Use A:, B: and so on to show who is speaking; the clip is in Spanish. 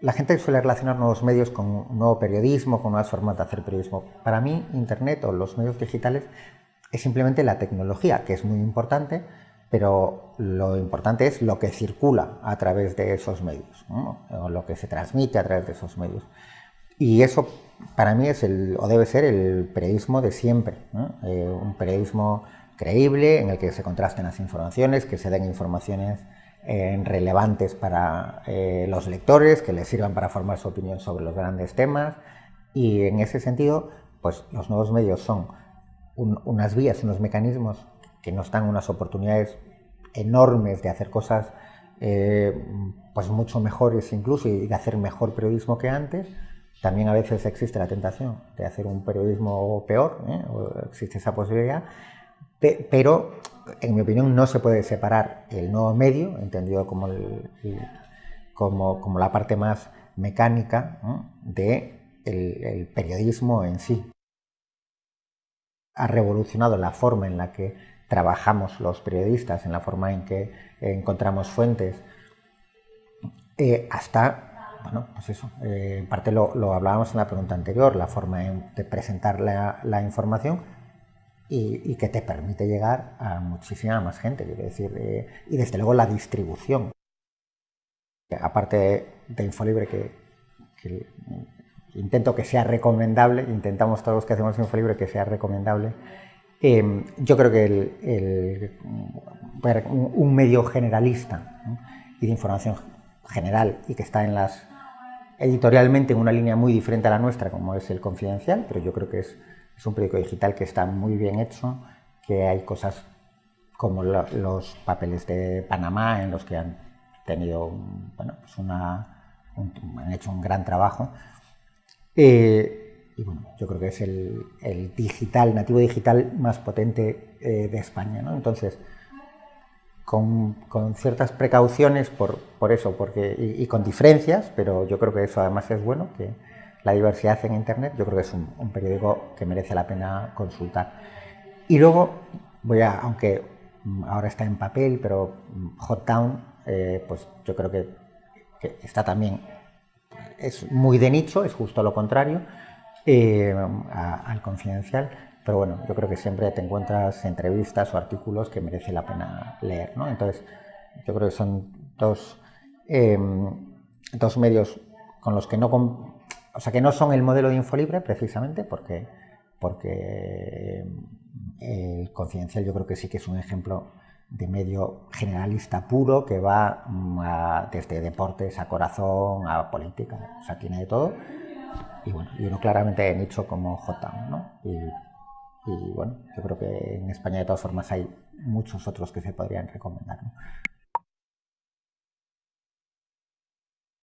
A: la gente suele relacionar nuevos medios con un nuevo periodismo, con nuevas formas de hacer periodismo. Para mí, Internet o los medios digitales es simplemente la tecnología, que es muy importante, pero lo importante es lo que circula a través de esos medios, o lo que se transmite a través de esos medios. Y eso para mí es el, o debe ser el periodismo de siempre, eh, un periodismo creíble en el que se contrasten las informaciones, que se den informaciones eh, relevantes para eh, los lectores, que les sirvan para formar su opinión sobre los grandes temas. Y en ese sentido, pues los nuevos medios son unas vías, unos mecanismos que nos dan unas oportunidades enormes de hacer cosas eh, pues mucho mejores incluso y de hacer mejor periodismo que antes. También a veces existe la tentación de hacer un periodismo peor, existe esa posibilidad, pero en mi opinión, no se puede separar el nuevo medio, entendido como, como, la parte más mecánica del de el periodismo en sí. Ha revolucionado la forma en la que trabajamos los periodistas, en la forma en que encontramos fuentes, eh, hasta, bueno, pues eso, eh, en parte lo, hablábamos en la pregunta anterior, la forma de presentar la información, y, que te permite llegar a muchísima más gente, quiero decir, eh, y desde luego la distribución. Aparte de, Infolibre, que, intento que sea recomendable, intentamos todos los que hacemos Infolibre que sea recomendable, em, yo creo que el, un medio generalista y de información general y que está en las editorialmente en una línea muy diferente a la nuestra, como es el confidencial, pero yo creo que es es un periódico digital que está muy bien hecho, que hay cosas como los papeles de Panamá en los que han tenido, bueno, pues una, han hecho un gran trabajo. Eh, y bueno, yo creo que es el, digital, nativo digital más potente eh, de España. ¿no? Entonces, con, ciertas precauciones por, por eso, porque, y, y, con diferencias, pero yo creo que eso además es bueno, que, la diversidad en Internet, yo creo que es un, periódico que merece la pena consultar. Y luego, voy a, aunque ahora está en papel, pero Hot Town, eh, pues yo creo que, está también, es muy de nicho, es justo lo contrario eh, al confidencial, pero bueno, yo creo que siempre te encuentras entrevistas o artículos que merece la pena leer, ¿no? Entonces, yo creo que son dos, eh, dos medios con los que no, o sea, que no son el modelo de Infolibre precisamente porque, porque eh, el confidencial yo creo que sí que es un ejemplo de medio generalista puro que va mm, desde deportes a corazón a política, o sea, tiene de todo. Y bueno, y uno claramente he nicho como J, ¿no? Y, bueno, yo creo que en España de todas formas hay muchos otros que se podrían recomendar.